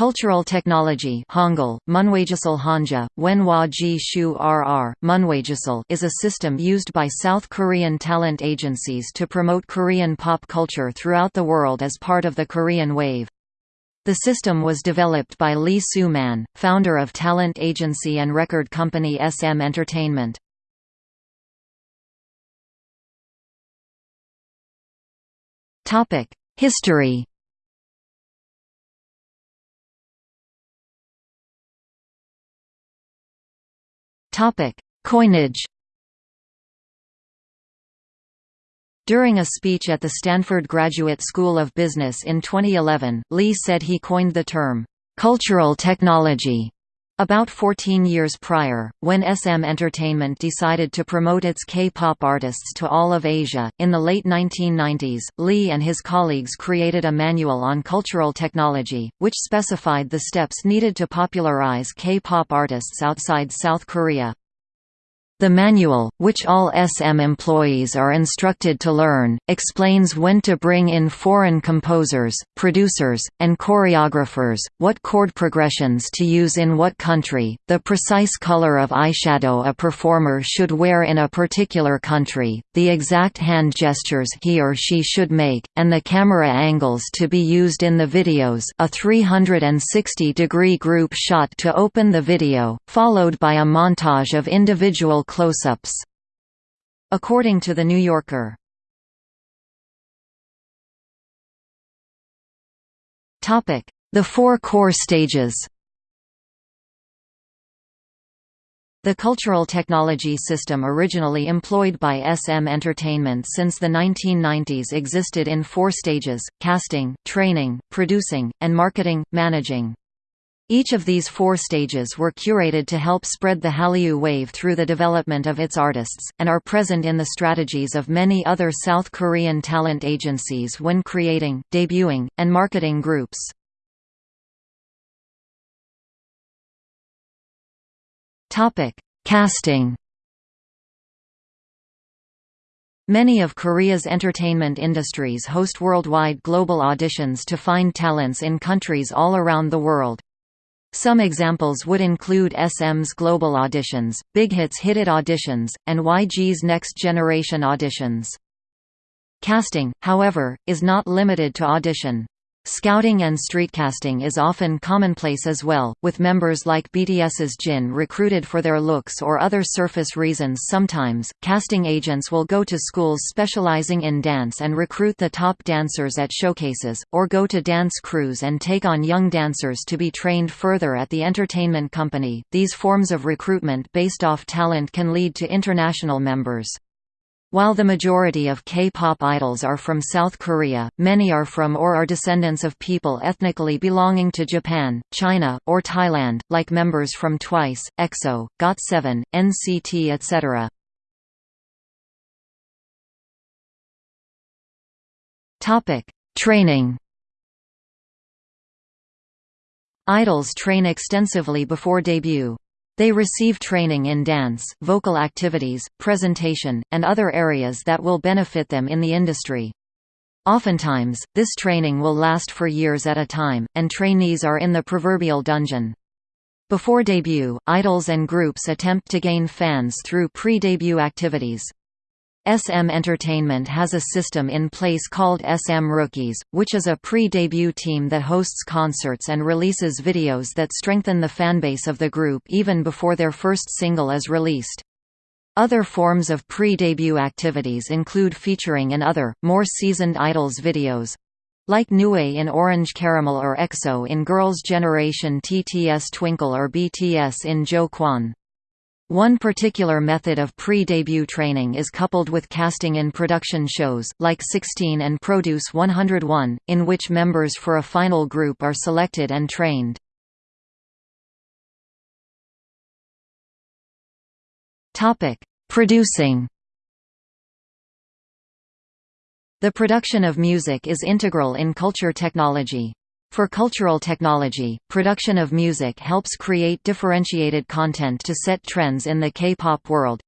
Cultural technology Hangul, Hanja, is a system used by South Korean talent agencies to promote Korean pop culture throughout the world as part of the Korean Wave. The system was developed by Lee Soo-man, founder of talent agency and record company SM Entertainment. History Coinage During a speech at the Stanford Graduate School of Business in 2011, Lee said he coined the term, "...cultural technology." About 14 years prior, when SM Entertainment decided to promote its K-pop artists to all of Asia, in the late 1990s, Lee and his colleagues created a manual on cultural technology, which specified the steps needed to popularize K-pop artists outside South Korea. The manual, which all SM employees are instructed to learn, explains when to bring in foreign composers, producers, and choreographers, what chord progressions to use in what country, the precise color of eyeshadow a performer should wear in a particular country, the exact hand gestures he or she should make, and the camera angles to be used in the videos. A 360-degree group shot to open the video, followed by a montage of individual close-ups. According to The New Yorker. The four core stages The cultural technology system originally employed by SM Entertainment since the 1990s existed in four stages, casting, training, producing, and marketing, managing. Each of these four stages were curated to help spread the Hallyu wave through the development of its artists, and are present in the strategies of many other South Korean talent agencies when creating, debuting, and marketing groups. Casting Many of Korea's entertainment industries host worldwide global auditions to find talents in countries all around the world. Some examples would include SM's Global Auditions, Big Hits Hit It Auditions, and YG's Next Generation Auditions. Casting, however, is not limited to audition. Scouting and streetcasting is often commonplace as well, with members like BTS's Jin recruited for their looks or other surface reasons sometimes. Casting agents will go to schools specializing in dance and recruit the top dancers at showcases, or go to dance crews and take on young dancers to be trained further at the entertainment company. These forms of recruitment based off talent can lead to international members. While the majority of K-pop idols are from South Korea, many are from or are descendants of people ethnically belonging to Japan, China, or Thailand, like members from TWICE, EXO, GOT7, NCT etc. Training Idols train extensively before debut. They receive training in dance, vocal activities, presentation, and other areas that will benefit them in the industry. Oftentimes, this training will last for years at a time, and trainees are in the proverbial dungeon. Before debut, idols and groups attempt to gain fans through pre-debut activities. SM Entertainment has a system in place called SM Rookies, which is a pre-debut team that hosts concerts and releases videos that strengthen the fanbase of the group even before their first single is released. Other forms of pre-debut activities include featuring in other, more seasoned idols videos, like Nue in Orange Caramel or EXO in Girls' Generation TTS Twinkle or BTS in Jo Kwon. One particular method of pre-debut training is coupled with casting in production shows, like 16 and Produce 101, in which members for a final group are selected and trained. Producing The production of music is integral in culture technology. For cultural technology, production of music helps create differentiated content to set trends in the K-pop world.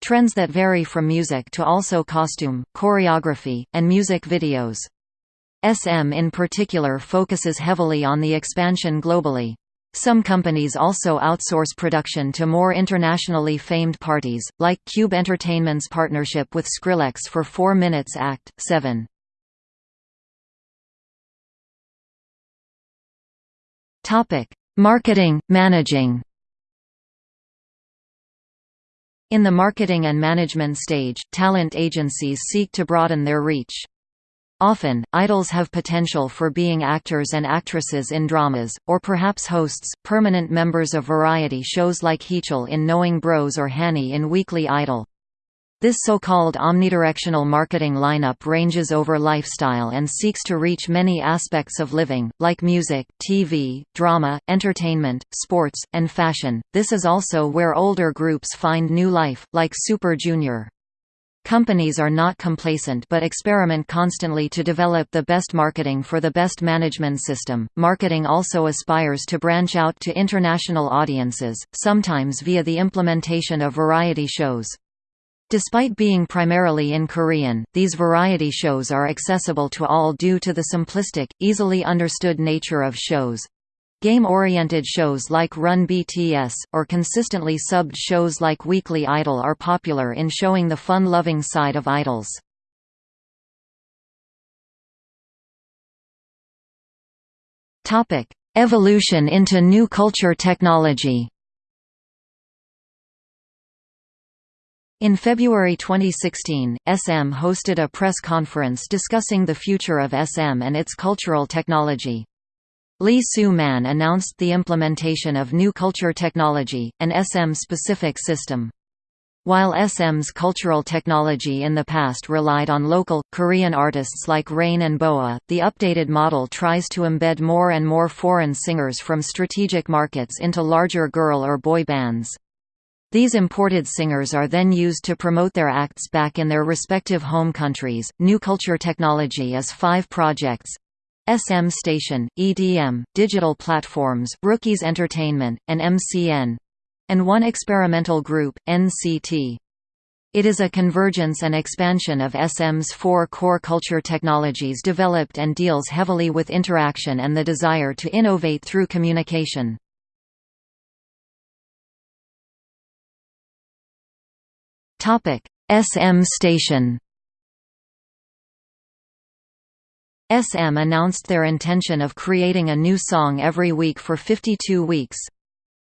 Trends that vary from music to also costume, choreography, and music videos. SM in particular focuses heavily on the expansion globally. Some companies also outsource production to more internationally famed parties, like Cube Entertainment's partnership with Skrillex for 4 Minutes Act 7. Topic: Marketing, managing. In the marketing and management stage, talent agencies seek to broaden their reach. Often, idols have potential for being actors and actresses in dramas, or perhaps hosts, permanent members of variety shows like Heechul in Knowing Bros or Hani in Weekly Idol. This so-called omnidirectional marketing lineup ranges over lifestyle and seeks to reach many aspects of living, like music, TV, drama, entertainment, sports, and fashion. This is also where older groups find new life, like Super Junior. Companies are not complacent but experiment constantly to develop the best marketing for the best management system. Marketing also aspires to branch out to international audiences, sometimes via the implementation of variety shows. Despite being primarily in Korean, these variety shows are accessible to all due to the simplistic, easily understood nature of shows. Game-oriented shows like Run BTS, or consistently subbed shows like Weekly Idol are popular in showing the fun-loving side of idols. Evolution into new culture technology In February 2016, SM hosted a press conference discussing the future of SM and its cultural technology. Lee Soo-man announced the implementation of New Culture Technology, an SM-specific system. While SM's cultural technology in the past relied on local, Korean artists like Rain and Boa, the updated model tries to embed more and more foreign singers from strategic markets into larger girl or boy bands. These imported singers are then used to promote their acts back in their respective home countries. New Culture Technology is five projects SM Station, EDM, digital platforms, Rookies Entertainment, and MCN and one experimental group, NCT. It is a convergence and expansion of SM's four core culture technologies developed and deals heavily with interaction and the desire to innovate through communication. SM Station SM announced their intention of creating a new song every week for 52 weeks.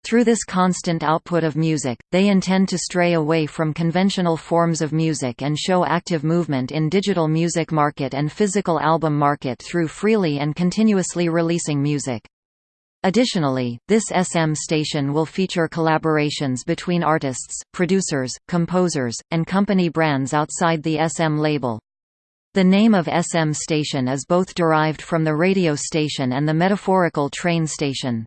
Through this constant output of music, they intend to stray away from conventional forms of music and show active movement in digital music market and physical album market through freely and continuously releasing music. Additionally, this SM station will feature collaborations between artists, producers, composers, and company brands outside the SM label. The name of SM station is both derived from the radio station and the metaphorical train station.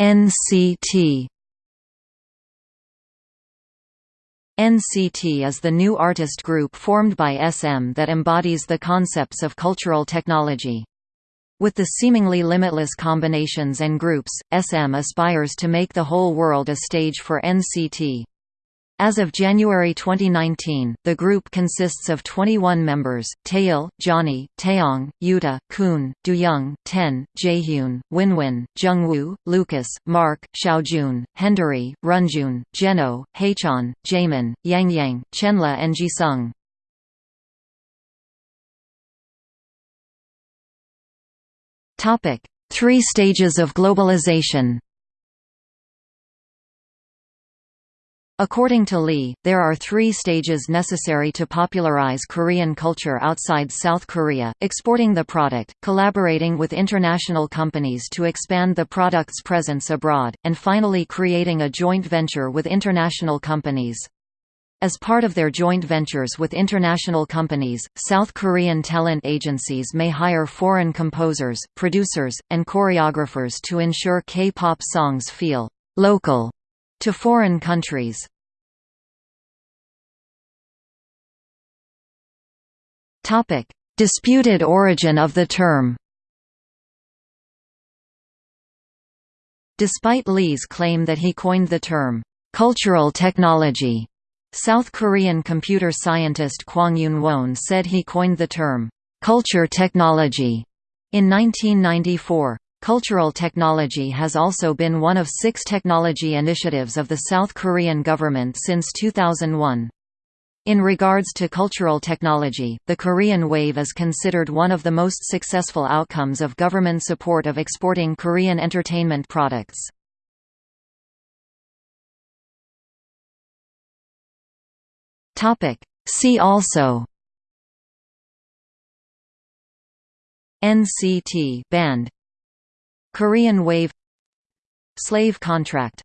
NCT NCT is the new artist group formed by SM that embodies the concepts of cultural technology. With the seemingly limitless combinations and groups, SM aspires to make the whole world a stage for NCT. As of January 2019, the group consists of 21 members, Taeil, Johnny, Taeyong, Yuta, Kun, Doyoung, Ten, Jaehyun, Winwin, Jungwoo, Lucas, Mark, Xiaojun, Hendery, Renjun, Jeno, Haechan, Jaemin, Yangyang, Chenle and Jisung. Three stages of globalization According to Lee, there are three stages necessary to popularize Korean culture outside South Korea, exporting the product, collaborating with international companies to expand the product's presence abroad, and finally creating a joint venture with international companies. As part of their joint ventures with international companies, South Korean talent agencies may hire foreign composers, producers, and choreographers to ensure K-pop songs feel «local» to foreign countries. Topic: Disputed origin of the term. Despite Lee's claim that he coined the term cultural technology South Korean computer scientist Kwang Yoon-won said he coined the term, "'culture technology' in 1994. Cultural technology has also been one of six technology initiatives of the South Korean government since 2001. In regards to cultural technology, the Korean Wave is considered one of the most successful outcomes of government support of exporting Korean entertainment products. See also NCT band Korean Wave Slave contract